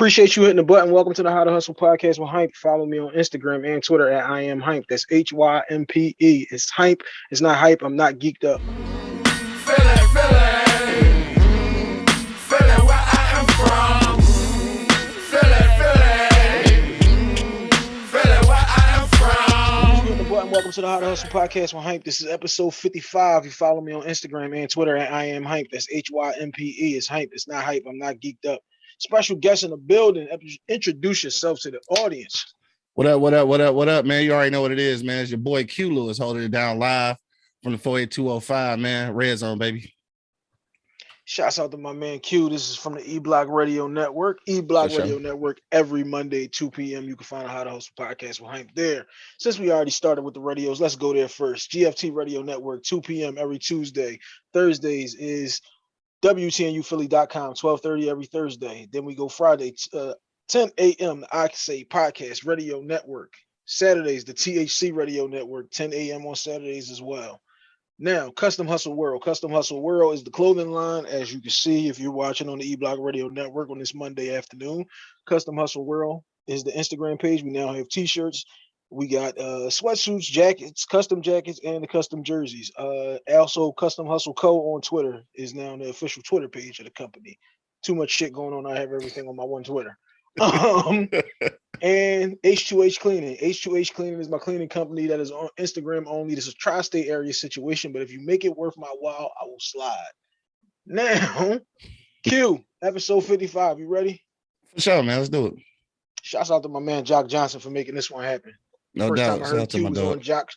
Appreciate you hitting the button. Welcome to the How to Hustle podcast with Hype. Follow me on Instagram and Twitter at I am Hype. That's H Y M P E. It's Hype. It's not hype. I'm not geeked up. Welcome to the How to Hustle podcast with Hype. This is episode 55. You follow me on Instagram and Twitter at I am Hype. That's H Y M P E. It's Hype. It's not hype. I'm not geeked up special guest in the building. Introduce yourself to the audience. What up, what up, what up, what up, man? You already know what it is, man. It's your boy Q Lewis holding it down live from the 48205, man. Red zone, baby. Shouts out to my man Q. This is from the E Block Radio Network. E Block Radio sure. Network every Monday, 2 p.m. You can find out How to host a podcast with Hank there. Since we already started with the radios, let's go there first. GFT Radio Network, 2 p.m. every Tuesday. Thursdays is WTNUphilly.com, 1230 every Thursday. Then we go Friday, uh, 10 a.m. I say podcast radio network. Saturdays, the THC radio network, 10 a.m. on Saturdays as well. Now, Custom Hustle World. Custom Hustle World is the clothing line, as you can see if you're watching on the E Block Radio Network on this Monday afternoon. Custom Hustle World is the Instagram page. We now have t-shirts, we got uh sweatsuits, jackets, custom jackets, and the custom jerseys. Uh also Custom Hustle Co on Twitter is now the official Twitter page of the company. Too much shit going on. I have everything on my one Twitter. um and H2H Cleaning. H2H Cleaning is my cleaning company that is on Instagram only. This is a tri-state area situation, but if you make it worth my while, I will slide. Now, Q, episode 55. You ready? For sure, man. Let's do it. Shouts out to my man Jock Johnson for making this one happen. No first doubt. Time I heard Q was on Jock.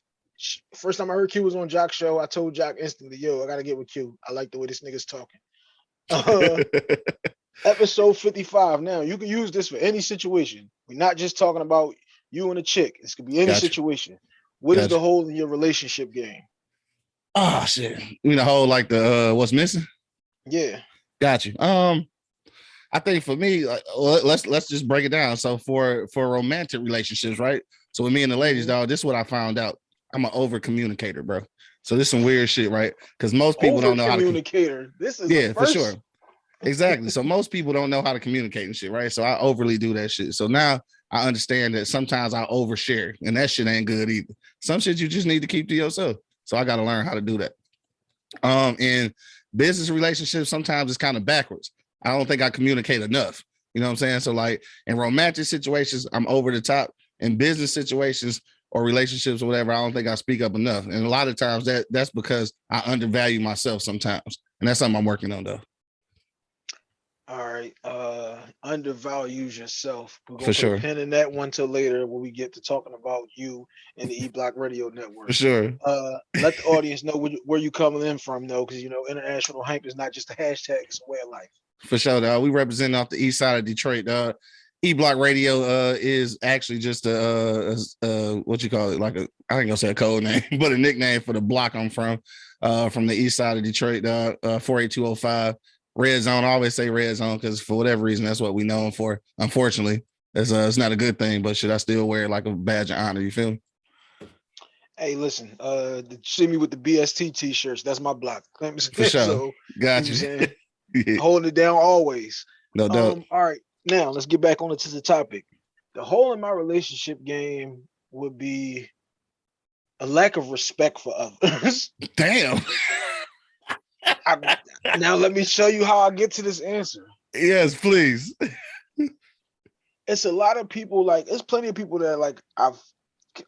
First time I heard Q was on Jock show, I told Jock instantly, "Yo, I gotta get with Q. I like the way this nigga's talking." Uh, episode 55. Now you can use this for any situation. We're not just talking about you and a chick. This could be any gotcha. situation. What gotcha. is the hole in your relationship game? Oh shit. You mean the whole like the uh what's missing? Yeah. Got you. Um, I think for me, let's let's just break it down. So for for romantic relationships, right? So with me and the ladies, dog, this is what I found out. I'm an over communicator, bro. So this is some weird shit, right? Because most people don't know how to communicator. This is yeah, for sure. Exactly. so most people don't know how to communicate and shit, right? So I overly do that shit. So now I understand that sometimes I overshare, and that shit ain't good either. Some shit you just need to keep to yourself. So I got to learn how to do that. Um, in business relationships, sometimes it's kind of backwards. I don't think I communicate enough. You know what I'm saying? So like in romantic situations, I'm over the top in business situations or relationships or whatever, I don't think I speak up enough. And a lot of times that that's because I undervalue myself sometimes. And that's something I'm working on though. All right. Uh undervalues yourself. We're gonna For sure. pin in that one till later when we get to talking about you and the E Block Radio Network. For sure. Uh let the audience know where you, coming in from though, because you know international hype is not just a hashtag, it's a way of life. For sure, though. We represent off the east side of Detroit. Uh E Block Radio uh, is actually just a, uh, a, a, what you call it, like a I ain't gonna say a code name, but a nickname for the block I'm from, uh, from the east side of Detroit, uh, uh 48205 red zone. I always say red zone because for whatever reason that's what we know them for. Unfortunately, it's uh, it's not a good thing, but should I still wear it like a badge of honor? You feel me? Hey, listen, uh, see me with the BST t-shirts. That's my block. For sure. So, Got you. you Holding it down always. No doubt. Um, all right. Now let's get back on to the topic. The hole in my relationship game would be a lack of respect for others. Damn. I, now let me show you how I get to this answer. Yes, please. it's a lot of people like there's plenty of people that like I've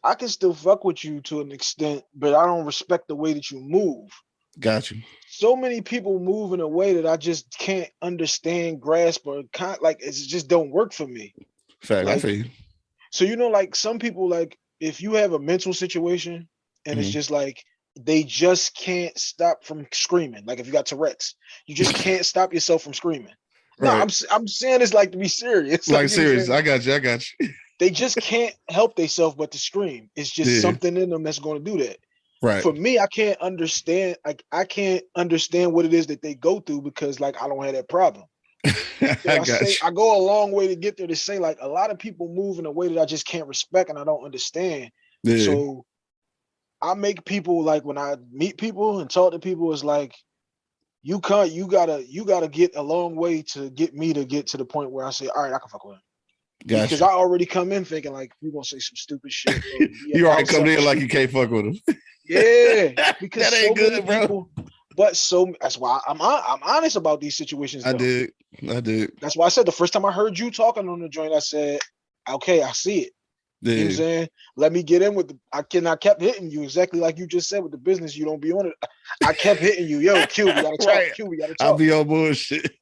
I can still fuck with you to an extent, but I don't respect the way that you move. Got you. So many people move in a way that I just can't understand, grasp, or kind like it just don't work for me. Fact, like, I feel you. So you know, like some people, like if you have a mental situation and mm -hmm. it's mm-hmm. just like they just can't stop from screaming. Like if you got Tourette's, you just can't stop yourself from screaming. Right. No, I'm I'm saying this like to be serious. Like, like serious. I got you. I got you. they just can't help themselves but to scream. It's just yeah. something in them that's going to do that. Right. For me, I can't understand. Like I can't understand what it is that they go through because like I don't have that problem. I, I, say, I go a long way to get there to say like a lot of people move in a way that I just can't respect and I don't understand. Yeah. So I make people like when I meet people and talk to people, it's like you can't you gotta you gotta get a long way to get me to get to the point where I say, all right, I can fuck with him. Gotcha. Because I already come in thinking like you're gonna say some stupid shit. you already come in like you can't fuck with him. Yeah, because That so ain't many good, bro. people. But so that's why I'm I'm honest about these situations. I did. I did. That's why I said the first time I heard you talking on the joint, I said, "Okay, I see it." You know what I'm saying? Let me get in with the. I can. I kept hitting you exactly like you just said with the business. You don't be on it. I kept hitting you. Yo, Q, we gotta talk. Right. Q, we gotta I'll be on bullshit.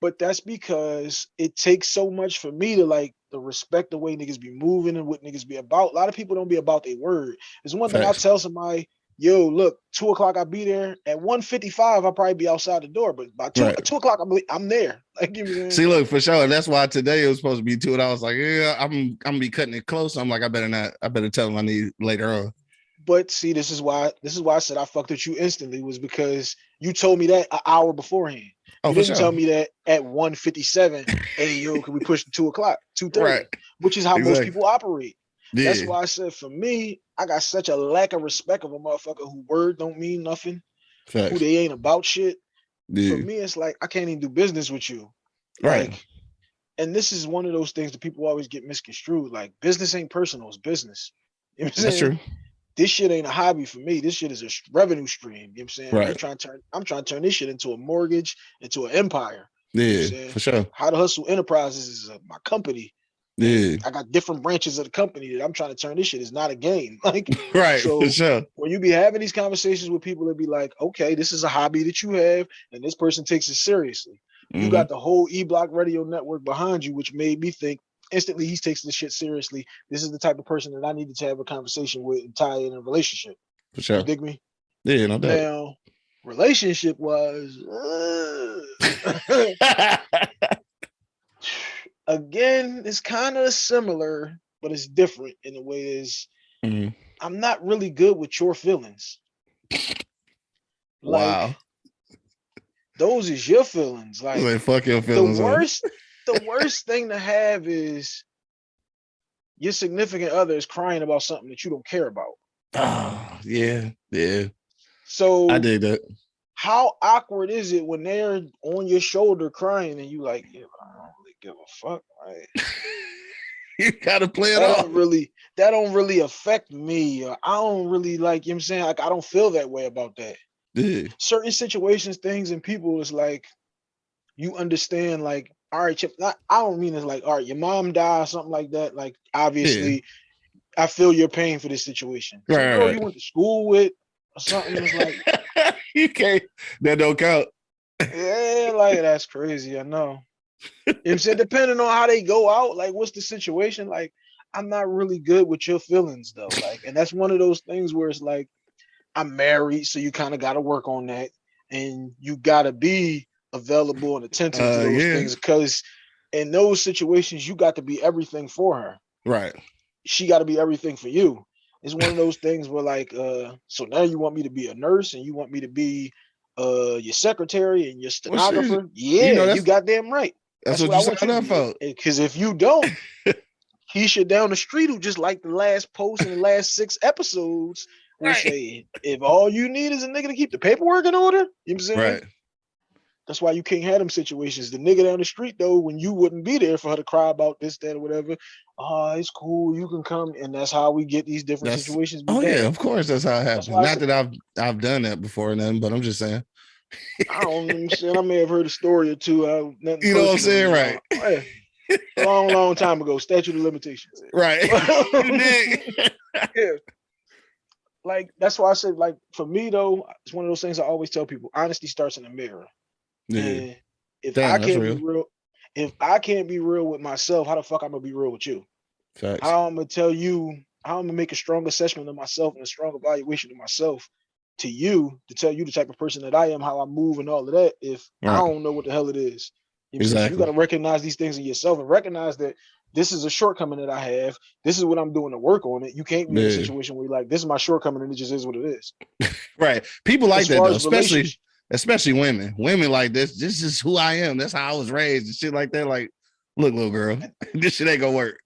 But that's because it takes so much for me to like the respect the way niggas be moving and what niggas be about. A lot of people don't be about their word. It's one thing I tell somebody, yo, look, two o'clock I'll be there. At 155, I'll probably be outside the door, but by two, Right. two o'clock, I'm, I'm there. Like, you know what See, look for sure. That's why today it was supposed to be two, and I was like, "Yeah, I'm, I'm gonna be cutting it close." I'm like, I better not. I better tell him I need later on. But see, this is why this is why I said I fucked with you instantly was because you told me that an hour beforehand. Oh, you didn't sure. tell me that at 157, hey yo, can we push to two o'clock, two thirty, Right. which is how most people operate. Yeah. That's why I said for me, I got such a lack of respect of a motherfucker who word don't mean nothing, who they ain't about shit. Yeah. For me, it's like I can't even do business with you. Right. Like, and this is one of those things that people always get misconstrued. Like business ain't personal, it's business. You know That's true. This shit ain't a hobby for me. This shit is a revenue stream. You know what I'm saying? I'm Right. trying to turn I'm trying to turn this shit into a mortgage, into an empire. Yeah, saying? for sure. How to Hustle Enterprises is uh, my company. Yeah. I got different branches of the company that I'm trying to turn this shit. It's not a game. Like Right. So- for sure. when you be having these conversations with people, that be like, okay, this is a hobby that you have, and this person takes it seriously. You Mhm. got the whole E Block Radio network behind you, which made me think instantly he's takes this shit seriously. This is the type of person that I needed to have a conversation with and tie in a relationship. for You sure. dig me? Yeah, no doubt. Now, relationship was again, it's kind of similar, but it's different in a way. Is Mhm. I'm not really good with your feelings. Like Wow. those is your feelings. Like Like, fuck your the feelings. it. worst, the worst thing to have is your significant other is crying about something that you don't care about. Oh, yeah, yeah. So I did that. how awkward is it when they're on your shoulder crying and you like, yeah, I don't really give a fuck. Like, You gotta play it off. really that don't really affect me. I don't really like, you know what I'm saying? Like I don't feel that way about that. Yeah. certain situations, things, and people is like you understand, like, all right, Chip, not, I don't mean it's like, all right, your mom died, or something like that. Like, obviously, I feel your pain for this situation. Right, right, you went to school with or something. It's like, you can't. That don't count. yeah, like that's crazy. I know. You know what I'm saying? Depending on how they go out, like what's the situation? Like, I'm not really good with your feelings though. Like, and that's one of those things where it's like, I'm married, so you kind of gotta work on that. And you gotta be available and attentive Uh, to those yeah. things because in those situations, you got to be everything for her. Right. She got to be everything for you. It's one of those things where like, uh, so now you want me to be a nurse and you want me to be uh your secretary and your Well, shit, stenographer. yeah, you, that's- goddamn right. That's, what, you signed up for. Because if you don't, Keisha down the street who just like the last post in the last six episodes will Right. say, if all you need is a nigga to keep the paperwork in order, you know what I'm saying? Right. That's why you can't have them situations. The nigga down the street though, when you wouldn't be there for her to cry about this, that, or whatever. Oh, it's cool. You can come, and that's how we get these different That's- situations. Oh began. yeah, of course that's how it happens. I Not that I've I've done that before or nothing, but I'm just saying. I don't understand. I may have heard a story or two. I, You know what I'm saying, right? Yeah. long, long time ago. Statute of limitations. Right. yeah. Like that's why I said, like for me though, it's one of those things I always tell people: honesty starts in the mirror. Yeah. And if Damn, I can't real. be real, if I can't be real with myself, how the fuck I'm gonna be real with you? Facts. How I'm gonna tell you, how I'm gonna make a strong assessment of myself and a strong evaluation of myself to you to tell you the type of person that I am, how I move, and all of that. If I don't know what the hell it is, you, know what I'm saying? So Exactly. you got to recognize these things in yourself and recognize that this is a shortcoming that I have. This is what I'm doing to work on it. You can't be in a situation where you're like, this is my shortcoming, and it just is what it is. Right. People like As that though, especially especially women. Women like this. This is who I am. That's how I was raised and shit like that. Like, look, little girl, this shit ain't gonna work.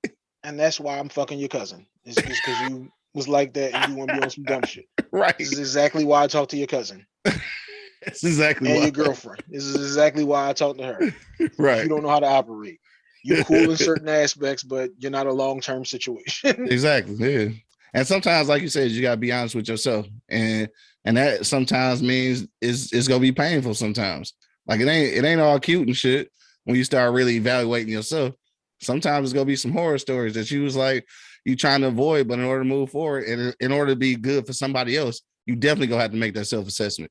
and that's why I'm fucking your cousin. It's just because you was like that and you want to be on some dumb shit. Right. This is exactly why I talk to your cousin. That's exactly and why. your girlfriend. This is exactly why I talked to her. right. You don't know how to operate. You're cool in certain aspects, but you're not a long term situation. exactly. Yeah. And sometimes, like you said, you gotta be honest with yourself. And and that sometimes means is it's gonna be painful sometimes. Like it ain't it ain't all cute and shit when you start really evaluating yourself. Sometimes it's gonna be some horror stories that you was like you trying to avoid, but in order to move forward and in order to be good for somebody else, you definitely gonna have to make that self-assessment.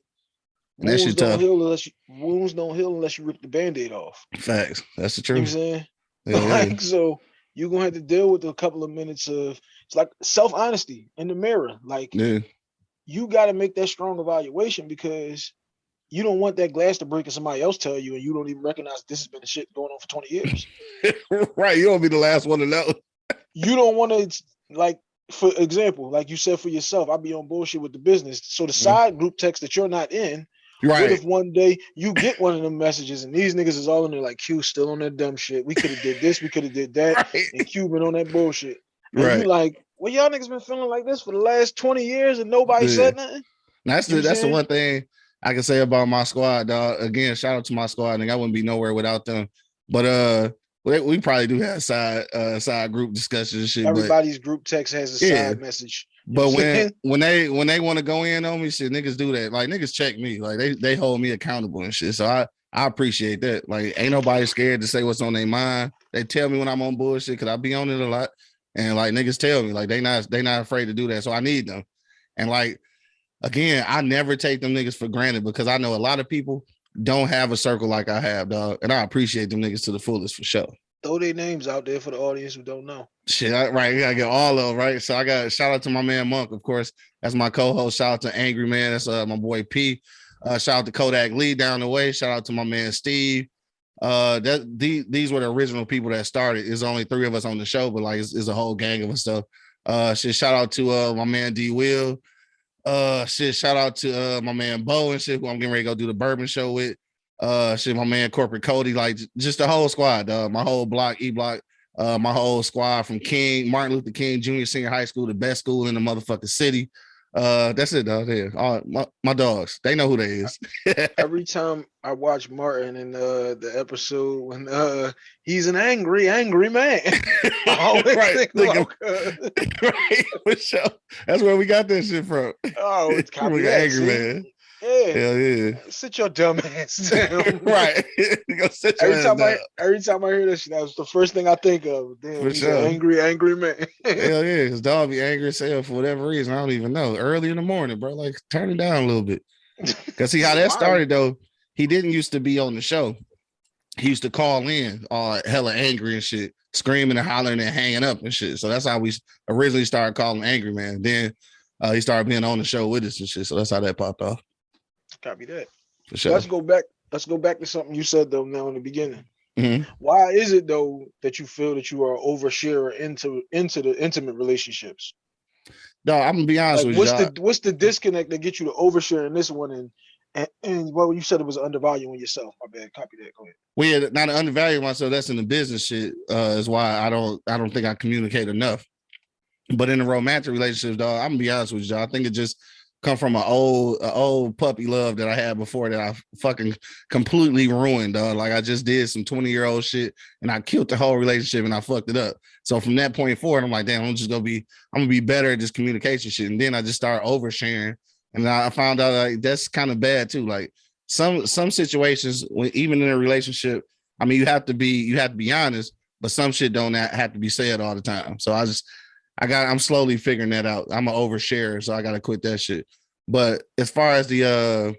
And that wounds shit don't tough. you, wounds don't heal unless you rip the band-aid off. Facts. That's the You know what I'm truth. saying? Yeah, yeah. like so you're gonna have to deal with a couple of minutes of it's like self-honesty in the mirror. Like yeah. You gotta make that strong evaluation because you don't want that glass to break and somebody else tell you and you don't even recognize this has been the shit going on for 20 years. right. You don't be the last one to know. you don't want to like for example, like you said for yourself, I'd be on bullshit with the business. So the Mhm. side group text that you're not in, what Right. if one day you get one of them messages and these niggas is all in there like Q still on that dumb shit. We could have did this, we could have did that, Right. and Q been on that bullshit. And Right. you like, well, y'all niggas been feeling like this for the last 20 years and nobody Yeah. said nothing. That's You the know what that's the one thing I can say about my squad, dog. Again, shout out to my squad. Nigga, I wouldn't be nowhere without them. But uh we, we probably do have side uh side group discussions and shit. But Everybody's group text has a Yeah. side message. But know what I'm when when they when they want to go in on me, shit, niggas do that. Like niggas check me. Like they they hold me accountable and shit. So I I appreciate that. Like ain't nobody scared to say what's on their mind. They tell me when I'm on bullshit because I be on it a lot. And like niggas tell me, like they not they not afraid to do that. So I need them. And like again, I never take them niggas for granted because I know a lot of people don't have a circle like I have, dog. And I appreciate them niggas to the fullest for sure. Throw their names out there for the audience who don't know. Shit, I, right. I gotta get all of them, right. So I got shout out to my man Monk, of course. That's my co-host. Shout out to Angry Man. That's uh, my boy P. Uh, shout out to Kodak Lee down the way. Shout out to my man Steve. Uh, that the, these were the original people that started. There's only three of us on the show, but like it's, it's a whole gang of us. So uh shit, shout out to uh my man D Will. Uh shit, shout out to uh my man Bo and shit, who I'm getting ready to go do the bourbon show with. Uh shit, my man corporate Cody, like just the whole squad, dog. My whole block, E block, uh, my whole squad from King, Martin Luther King Junior Senior High School, the best school in the motherfucking city. Uh, that's it, dog. There, all my, my dogs, they know who they is. Every time I watch Martin in uh, the episode when uh, he's an angry, angry man, I always Right, think, of- right, for sure. That's where we got this shit from. oh, it's copy angry man. Yeah. Hell yeah. sit your dumb ass down. right. Go sit your Every time I every time I hear that shit, that was the first thing I think of. Damn, For sure. angry, angry man. Hell yeah, because dog be angry as hell for whatever reason. I don't even know. Early in the morning, bro. Like turn it down a little bit. Cause see how that started though. He didn't used to be on the show. He used to call in all hella angry and shit, screaming and hollering and hanging up and shit. So that's how we originally started calling Angry Man. Then uh, he started being on the show with us and shit. So that's how that popped off. Copy that. For sure. Let's go back. Let's go back to something you said though now in the beginning. Mhm. Why is it though that you feel that you are an oversharer into into the intimate relationships? No, I'm gonna be honest Like, with what's you. the what's the disconnect that gets you to overshare in this one and and, and well you said it was undervaluing yourself. My bad. Copy that. Go ahead. we had not to undervalue myself. That's in the business shit. Uh, is why I don't I don't think I communicate enough. But in the romantic relationships, dog, I'm gonna be honest with you. I think it just come from an old a old puppy love that I had before that I fucking completely ruined, dog. Like I just did some 20 year old shit and I killed the whole relationship and I fucked it up. So from that point forward, I'm like, damn, I'm just gonna be I'm gonna be better at this communication shit. And then I just started oversharing. And I found out like that's kind of bad too. Like some some situations when even in a relationship, I mean, you have to be you have to be honest, but some shit don't have to be said all the time. So I just I got I'm slowly figuring that out. I'm an oversharer, so I gotta quit that shit. But as far as the uh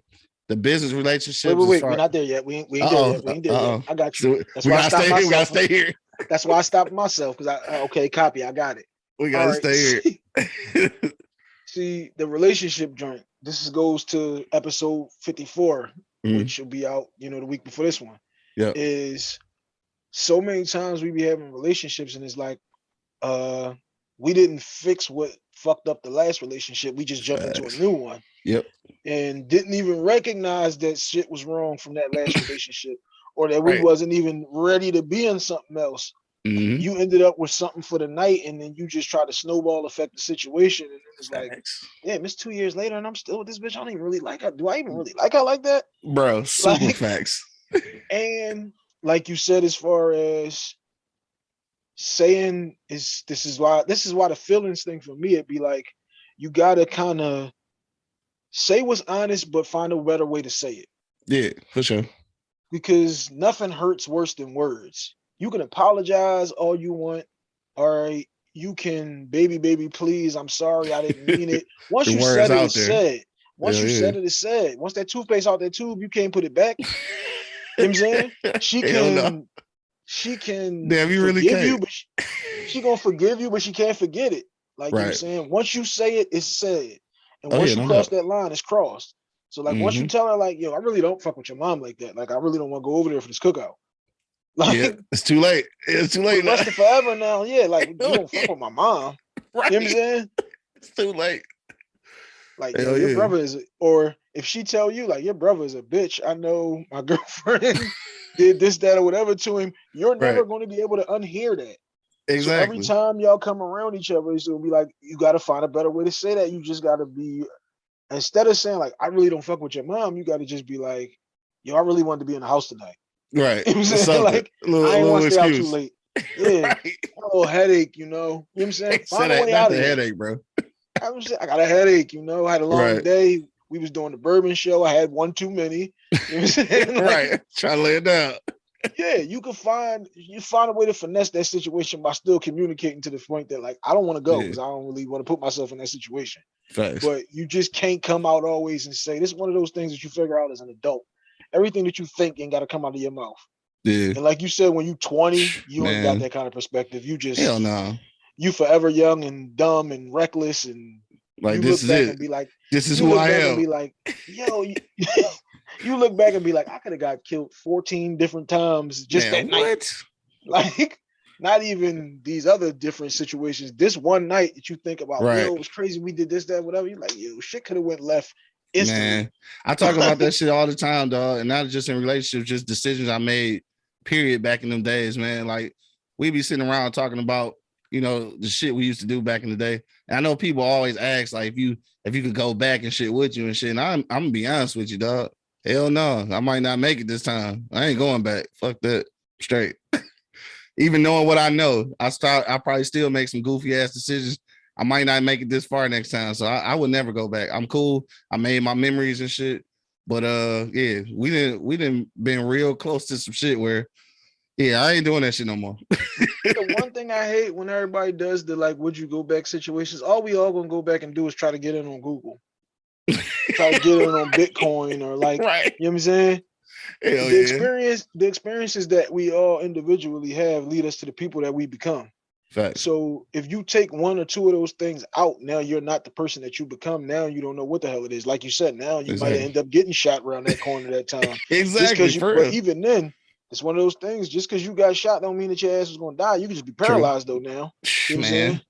the business relationships, Wait, wait, wait. far- We're not there yet. We ain't, we ain't there yet. We ain't there yet. I got you. That's we why I gotta stopped stay here. We gotta myself. stay here. That's why I stopped myself because I uh, okay, copy. I got it. We gotta stay here. see- the relationship joint. This is, goes to episode 54, Mhm. which will be out, you know, the week before this one. Yeah. Is so many times we be having relationships and it's like uh we didn't fix what fucked up the last relationship. We just jumped into a new one. Yep. And didn't even recognize that shit was wrong from that last relationship or that we Right. wasn't even ready to be in something else Mhm. You ended up with something for the night, and then you just try to snowball affect the situation, and it's like, Facts. damn, it's two years later, and I'm still with this bitch. I don't even really like her. Do I even really like her like that? bro, super Like- facts. And like you said, as far as saying is this is why this is why the feelings thing for me, it'd be like you gotta kind of say what's honest, but find a better way to say it. Yeah, for sure. because nothing hurts worse than words. You can apologize all you want. All right. You can, baby, baby, please. I'm sorry. I didn't mean it. Once you said it, it's said. Once Hell you said it, it's said. Once that toothpaste out that tube, you can't put it back. You know what I'm saying? She can. She can Damn, you really forgive you, but she, she gonna forgive you, but she can't forget it. Like you know saying, once you say it, it's said. And Oh, once yeah, you no cross doubt. that line, it's crossed. So like once you Mhm. tell her, like, yo, I really don't fuck with your mom like that. Like I really don't want to go over there for this cookout. Like yeah, it's too late. It's too late now. forever now. Yeah, like you don't fuck with my mom. right. You know what I'm saying? It's too late. Like Hell your yeah. brother is or if she tell you like your brother is a bitch, I know my girlfriend did this, that, or whatever to him, you're never Right. going to be able to unhear that. Exactly. So every time y'all come around each other, it's gonna be like you gotta find a better way to say that. You just gotta be instead of saying like I really don't fuck with your mom, you gotta just be like, yo, I really wanted to be in the house tonight. right. You know I'm saying? Like, little, I ain't want to stay out too late. Yeah, Right. a little headache, you know. You know what I'm saying? Find a way not out the of headache, bro. I, was just- I got a headache, you know. I had a long Right. day. We was doing the bourbon show. I had one too many. You know what I'm saying? Like, right. Try to lay it down. Yeah, you can find you find a way to finesse that situation by still communicating to the point that like I don't want to go Yeah. because I don't really want to put myself in that situation. Facts. But you just can't come out always and say this is one of those things that you figure out as an adult. Everything that you think ain't got to come out of your mouth. yeah. And like you said, when you 20, you ain't got that kind of perspective. You just Hell no. you forever young and dumb and reckless and Like this is it. be like, This is who I am. be like, yo, you, you look back and be like, I could have got killed 14 different times just Man, that night. what? Like, not even these other different situations. This one night that you think about, Right. yo, it was crazy. We did this, that, whatever. You're like, yo, shit could have went left instantly. Man, I talk about that shit all the time, dog. And not just in relationships, just decisions I made, period, back in them days, man. Like we be sitting around talking about, you know, the shit we used to do back in the day. And I know people always ask, like, if you if you could go back and shit with you and shit. And I'm I'm gonna be honest with you, dog. Hell no, I might not make it this time. I ain't going back. Fuck that. Straight. Even knowing what I know, I start I probably still make some goofy ass decisions. I might not make it this far next time. So I, I would never go back. I'm cool. I made my memories and shit. But uh yeah, we didn't we didn't been real close to some shit where yeah, I ain't doing that shit no more. the one thing I hate when everybody does the like, would you go back situations? All we all gonna go back and do is try to get in on Google, try to get in on Bitcoin or like, right. you know what I'm saying? Hell the yeah. experience, the experiences that we all individually have lead us to the people that we become. Facts. So if you take one or two of those things out, now you're not the person that you become. Now you don't know what the hell it is. Like you said, now you might end up getting shot around that corner that time. Exactly. you but even then, it's one of those things. Just because you got shot don't mean that your ass is gonna die. You can just be paralyzed though now. You know what I'm Man.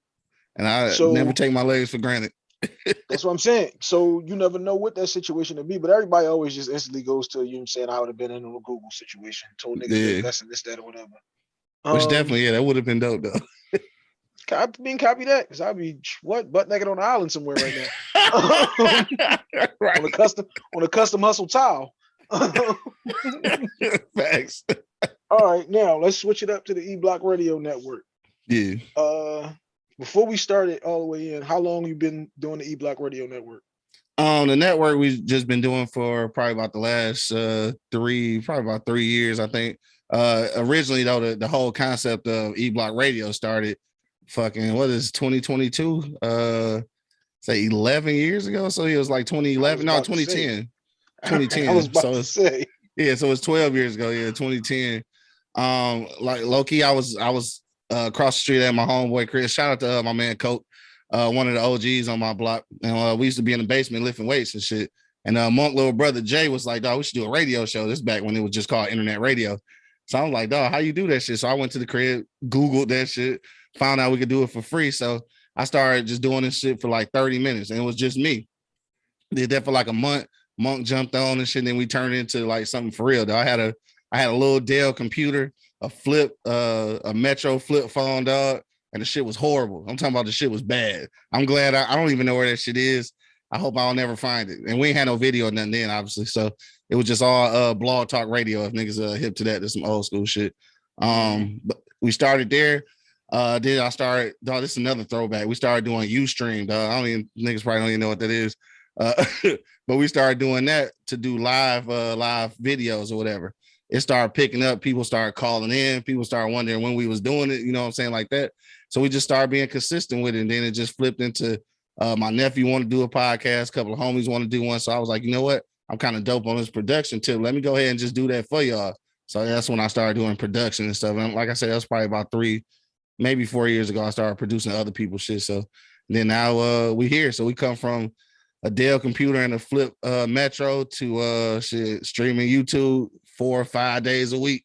And I So- never take my legs for granted. That's what I'm saying. So you never know what that situation to be, but everybody always just instantly goes to you know saying I would have been in a Google situation, told niggas to Yeah. invest in this, that, or whatever. Which Um, definitely, yeah, that would have been dope though. copy being copy that because I'd be what butt naked on the island somewhere right now on right. a custom on a custom hustle towel. Facts. All right, now let's switch it up to the E Block Radio Network. Yeah. Uh, before we started all the way in, how long you been doing the E Block Radio Network? Um, the network we've just been doing for probably about the last uh three, probably about three years, I think. Uh originally though, the, the whole concept of E Block Radio started fucking what is 2022? Uh say 11 years ago. So it was like 2011, no, about to say. 2010. 2010, I was about so to say. Yeah, so it's 12 years ago. Yeah, 2010. Um, like Loki, I was I was uh, across the street at my homeboy Chris. Shout out to uh, my man Coke, uh, one of the OGs on my block. And uh, we used to be in the basement lifting weights and shit. And uh, Monk little brother Jay was like, "Dog, we should do a radio show." This back when it was just called internet radio. So I was like, "Dog, how you do that shit?" So I went to the crib, googled that shit, found out we could do it for free. So I started just doing this shit for like 30 minutes, and it was just me. Did that for like a month. Monk jumped on and shit. And then we turned into like something for real. Though I had a I had a little Dell computer a flip, uh, a Metro flip phone, dog, and the shit was horrible. I'm talking about the shit was bad. I'm glad I, I don't even know where that shit is. I hope I'll never find it. And we ain't had no video or nothing then, obviously. So it was just all uh blog talk radio. If niggas uh hip to that, there's some old school shit. Um, but we started there. Uh, then I started, dog, this is another throwback. We started doing Ustream, dog. I don't even niggas probably don't even know what that is. Uh, but we started doing that to do live uh live videos or whatever. It started picking up, people started calling in, people started wondering when we was doing it, you know what I'm saying, like that. So we just started being consistent with it, and then it just flipped into uh, my nephew want to do a podcast, a couple of homies want to do one. So I was like, you know what? I'm kind of dope on this production tip. Let me go ahead and just do that for y'all. So that's when I started doing production and stuff. And like I said, that's probably about three, maybe four years ago. I started producing other people's shit. So then now uh, we here. So we come from a Dell computer and a flip uh, Metro to uh, shit, streaming YouTube four or five days a week.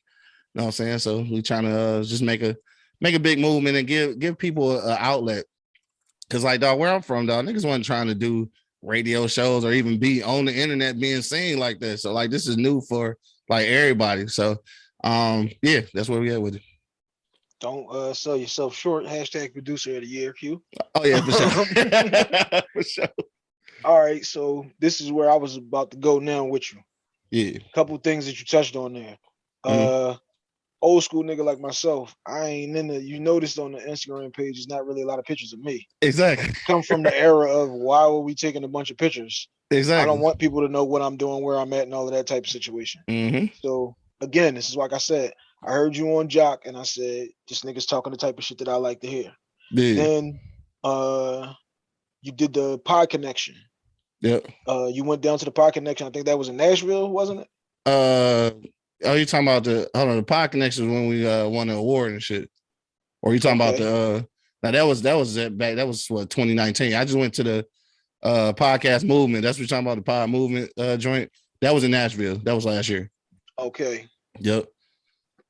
You know what I'm saying? So we trying to uh, just make a make a big movement and give give people an outlet Cause like dog, where I'm from, dog, niggas wasn't trying to do radio shows or even be on the internet being seen like that. So like this is new for like everybody. So um yeah, that's where we at with it. Don't uh sell yourself short. Hashtag producer of the year, Q. Oh yeah, for sure. for sure. All right, so this is where I was about to go now with you. Yeah. A couple things that you touched on there. Mm-hmm. Uh old school nigga like myself, I ain't in the. You noticed on the Instagram page, it's not really a lot of pictures of me. Exactly. come from the era of why were we taking a bunch of pictures? Exactly. I don't want people to know what I'm doing, where I'm at, and all of that type of situation. Mm-hmm. So again, this is like I said. I heard you on Jock, and I said this nigga's talking the type of shit that I like to hear. Yeah. Then, uh, you did the pod connection. Yep. Uh, you went down to the pod connection. I think that was in Nashville, wasn't it? Uh, Oh, you talking about the hold on the pod connections when we uh won the award and shit? Or you talking okay. about the uh now that was that was back that was what 2019. I just went to the uh podcast movement. That's what you're talking about, the pod movement uh joint. That was in Nashville. That was last year. Okay. Yep.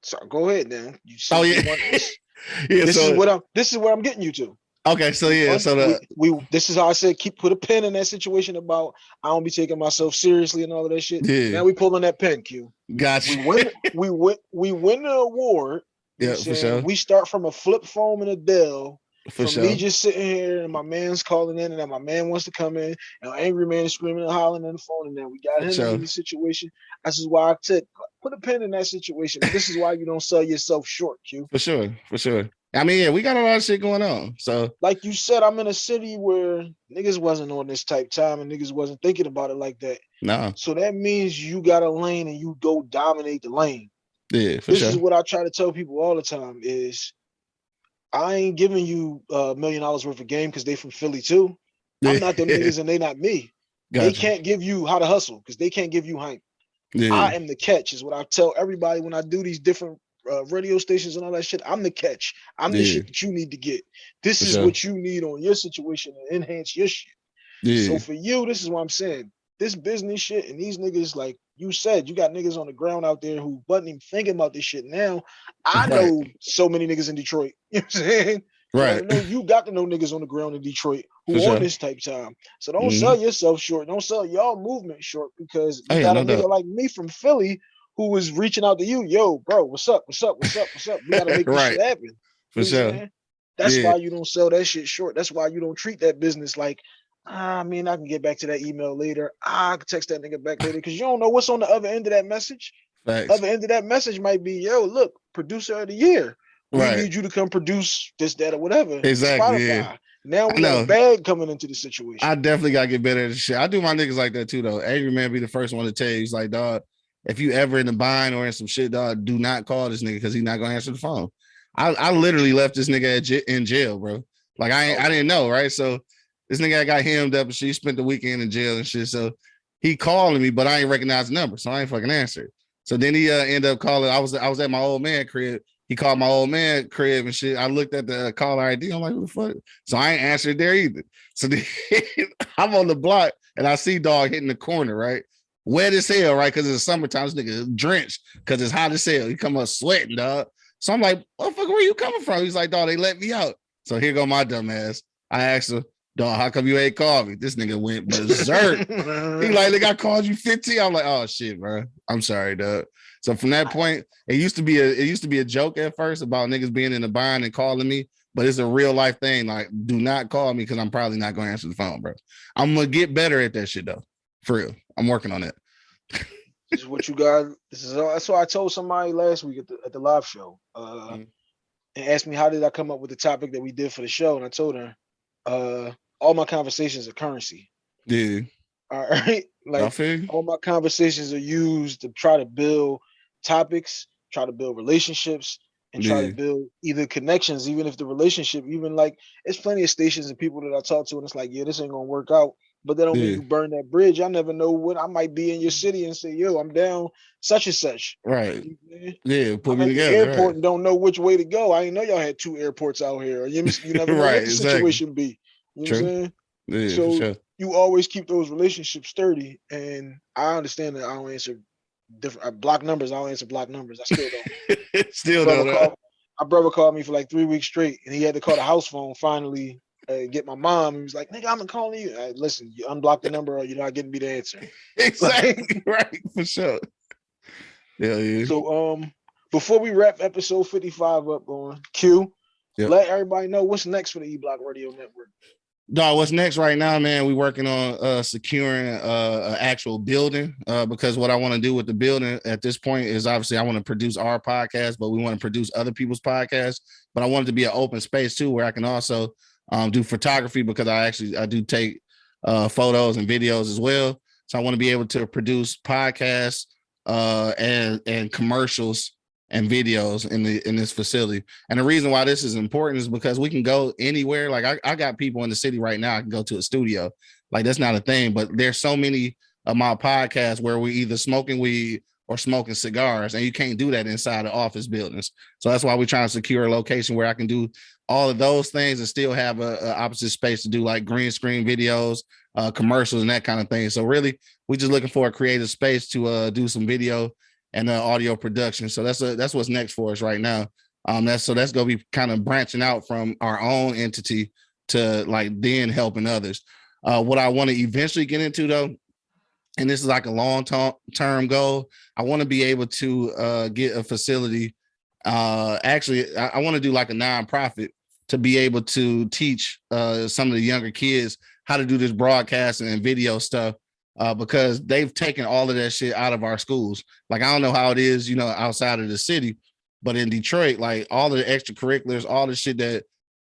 So go ahead then. You oh yeah. yeah. This so, is what I'm this is where I'm getting you to. Okay, so yeah, oh, so the we, we, this is how I said keep put a pin in that situation about I don't be taking myself seriously and all of that shit. Yeah. Now we pulling that pin, Q. Gotcha. We win we win we win the award. Yeah, for sure. We start from a flip phone and a Dell. For from sure. me just sitting here and my man's calling in and then my man wants to come in and angry man is screaming and hollering on the phone and then we got him sure. in the situation. This is why I said put a pin in that situation. This is why you don't sell yourself short, Q. For sure, for sure. I mean, yeah, we got a lot of shit going on. So, like you said, I'm in a city where niggas wasn't on this type time and niggas wasn't thinking about it like that. No. So that means you got a lane and you go dominate the lane. Yeah, this sure. is what I try to tell people all the time: is I ain't giving you a million dollars worth of game because they from Philly too. Yeah. I'm not the niggas and they not me. Gotcha. They can't give you how to hustle because they can't give you hype. Yeah. I am the catch, is what I tell everybody when I do these different uh, radio stations and all that shit. I'm the catch. I'm yeah. the shit that you need to get. This for is sure. what you need on your situation to enhance your shit. Yeah. So for you, this is what I'm saying. This business shit and these niggas, like you said, you got niggas on the ground out there who wasn't even thinking about this shit. Now I right. know so many niggas in Detroit. You know what I'm saying? Right. You, know, you got to know niggas on the ground in Detroit who on sure. this type time. So don't mm-hmm. sell yourself short. Don't sell y'all movement short because you oh, got a no nigga doubt. like me from Philly who was reaching out to you, yo, bro, what's up? What's up? What's up? What's up? We gotta make this shit happen. For you sure. That's yeah. why you don't sell that shit short. That's why you don't treat that business like, ah, I mean, I can get back to that email later. Ah, I can text that nigga back later because you don't know what's on the other end of that message. Thanks. Other end of that message might be, yo, look, producer of the year. We right. need you to come produce this, that, or whatever. Exactly. Spotify. Yeah. Now we got a bag coming into the situation. I definitely gotta get better at this shit. I do my niggas like that too, though. Angry man be the first one to tell you, he's like, dog, if you ever in the bind or in some shit, dog, do not call this nigga because he's not gonna answer the phone. I, I literally left this nigga j- in jail, bro. Like I I didn't know, right? So this nigga got hemmed up and she spent the weekend in jail and shit. So he calling me, but I ain't recognize the number, so I ain't fucking answer. So then he uh, ended up calling. I was I was at my old man crib. He called my old man crib and shit. I looked at the caller ID. I'm like, who the fuck? So I ain't answered there either. So then, I'm on the block and I see dog hitting the corner, right? Wet as hell, right? Because it's summertime, this nigga drenched because it's hot as hell. He come up sweating, dog. So I'm like, motherfucker, where you coming from? He's like, dog, they let me out. So here go my dumb ass. I asked him, dog, how come you ain't called me? This nigga went berserk. he like, nigga, I called you 15. I'm like, oh shit, bro. I'm sorry, dog. So from that point, it used to be a it used to be a joke at first about niggas being in the bind and calling me, but it's a real life thing. Like, do not call me because I'm probably not gonna answer the phone, bro. I'm gonna get better at that shit though. For real. I'm working on it. this is what you got. This is that's what I told somebody last week at the at the live show. Uh mm-hmm. and asked me how did I come up with the topic that we did for the show. And I told her, uh, all my conversations are currency. Yeah. All right. Like all my conversations are used to try to build topics, try to build relationships, and try yeah. to build either connections, even if the relationship, even like it's plenty of stations and people that I talk to, and it's like, yeah, this ain't gonna work out. But then when yeah. Mean you burn that bridge. I never know what I might be in your city and say, yo, I'm down such and such. Right. Yeah, put I'm me together. airport right. and don't know which way to go. I didn't know y'all had two airports out here. You, you never know right, what the exactly. situation be. You True. know what I'm saying? Yeah, so sure. you always keep those relationships sturdy. And I understand that I don't answer different I block numbers. I don't answer block numbers. I still don't. still don't. Called, my brother called me for like three weeks straight, and he had to call the house phone finally. Uh, get my mom. He was like, "Nigga, I'm calling you." Listen, you unblock the number, or you're not getting me the answer. exactly right for sure. Yeah, yeah. So, um, before we wrap episode 55 up on Q, yep. let everybody know what's next for the E Block Radio Network. Dog, what's next right now, man? We working on uh securing uh an actual building uh because what I want to do with the building at this point is obviously I want to produce our podcast, but we want to produce other people's podcasts. But I want it to be an open space too, where I can also um do photography because I actually I do take uh photos and videos as well. So I want to be able to produce podcasts uh and and commercials and videos in the in this facility. And the reason why this is important is because we can go anywhere. Like I, I got people in the city right now. I can go to a studio. Like that's not a thing, but there's so many of my podcasts where we either smoking weed or smoking cigars, and you can't do that inside of office buildings. So that's why we're trying to secure a location where I can do all of those things and still have a, a opposite space to do like green screen videos, uh, commercials, and that kind of thing. So really, we're just looking for a creative space to uh, do some video and uh, audio production. So that's a, that's what's next for us right now. Um, that's so that's gonna be kind of branching out from our own entity to like then helping others. Uh, what I want to eventually get into though, and this is like a long term goal. I want to be able to uh, get a facility. Uh, actually, I, I want to do like a nonprofit to be able to teach uh, some of the younger kids how to do this broadcast and video stuff uh, because they've taken all of that shit out of our schools. Like I don't know how it is, you know, outside of the city, but in Detroit, like all the extracurriculars, all the shit that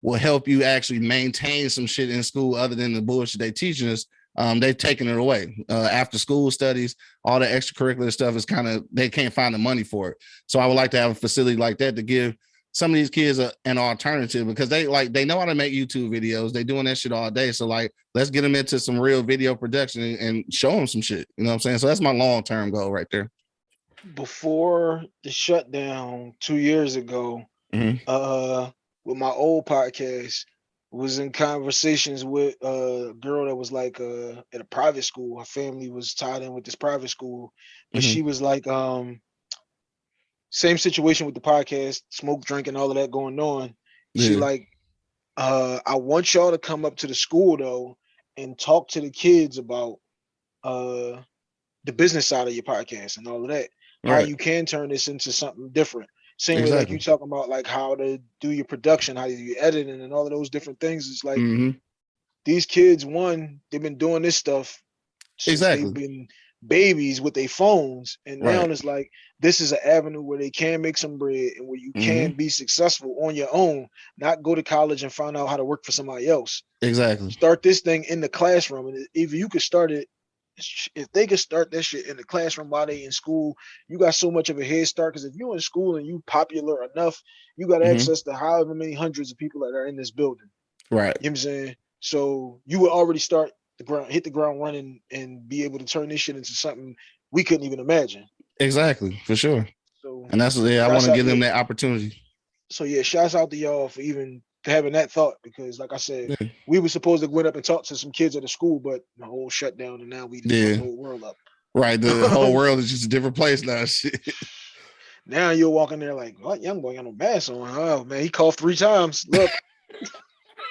will help you actually maintain some shit in school other than the bullshit they teaching us. Um, they've taken it away. Uh, after school studies, all the extracurricular stuff is kind of they can't find the money for it. So I would like to have a facility like that to give some of these kids a, an alternative because they like they know how to make YouTube videos. They doing that shit all day. So like, let's get them into some real video production and, and show them some shit. You know what I'm saying? So that's my long term goal right there. Before the shutdown two years ago, mm-hmm. uh, with my old podcast, was in conversations with a girl that was like uh at a private school. Her family was tied in with this private school, but mm-hmm. she was like, um, same situation with the podcast, smoke, drink, and all of that going on. Yeah. She like, uh, I want y'all to come up to the school though and talk to the kids about uh the business side of your podcast and all of that. Right. How you can turn this into something different. Same exactly. way like you talking about like how to do your production, how do you editing and all of those different things. It's like mm-hmm. these kids, one, they've been doing this stuff exactly they've been babies with their phones and now it's like this is an avenue where they can make some bread and where you mm-hmm. can be successful on your own not go to college and find out how to work for somebody else. Exactly. Start this thing in the classroom and if you could start it if they could start that shit in the classroom while they in school you got so much of a head start because if you're in school and you popular enough you got mm-hmm. access to however many hundreds of people that are in this building. Right. You know what i'm saying? So you would already start the ground, hit the ground running, and be able to turn this shit into something we couldn't even imagine. Exactly, for sure. So, and that's yeah, I want to give them that opportunity. So yeah, shouts out to y'all for even having that thought because, like I said, yeah. we were supposed to go up and talk to some kids at the school, but the whole shutdown, and now we yeah. the whole world up. Right, the whole world is just a different place now. Shit. Now you're walking there like, what young boy got no mask on? Oh man, he coughed three times. Look.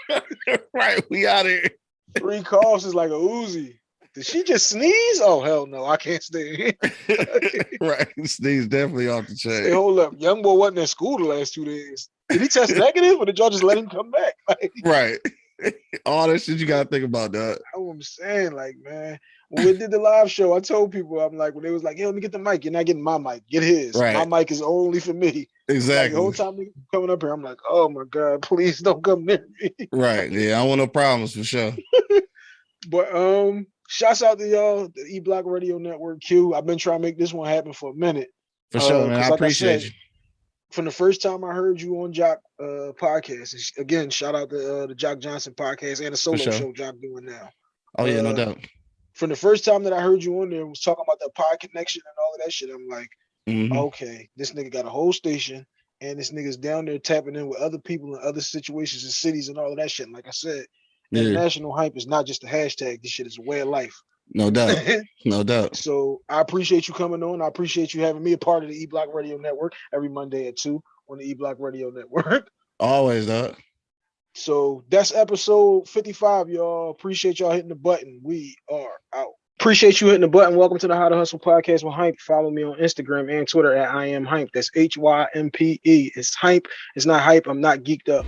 right, we out here. Three coughs is like a Uzi. Did she just sneeze? Oh hell no, I can't stay. right, sneeze definitely off the chain. Hey, hold up, young boy wasn't in school the last two days. Did he test negative, or did y'all just let him come back? Like, right. All that shit you gotta think about that. what I'm saying, like, man, when we did the live show, I told people, I'm like, when they was like, "Yo, let me get the mic," you're not getting my mic, get his. Right. My mic is only for me. Exactly. Like, the whole time coming up here, I'm like, oh my god, please don't come near me. Right. Yeah, I want no problems for sure. But um, shouts out to y'all, the E Block Radio Network Q. I've been trying to make this one happen for a minute. For sure, Uh, man. I like I appreciate said, you. From the first time I heard you on Jock uh podcast, again, shout out to uh, the Jock Johnson podcast and the solo sure. show Jock doing now. Oh yeah, no uh, doubt. From the first time that I heard you on there, was talking about the pod connection and all of that shit. I'm like, Mhm. okay, this nigga got a whole station, and this nigga's down there tapping in with other people in other situations and cities and all of that shit. And like I said, Yeah, international hype is not just a hashtag. This shit is a way of life. no doubt. No doubt. so I appreciate you coming on. I appreciate you having me a part of the E Block Radio Network every Monday at two on the E Block Radio Network. Always, dog. So that's episode 55, y'all. Appreciate y'all hitting the button. We are out. Appreciate you hitting the button. Welcome to the How to Hustle podcast with Hype. Follow me on Instagram and Twitter at I am Hype. That's H Y M P E. It's Hype. It's not hype. I'm not geeked up.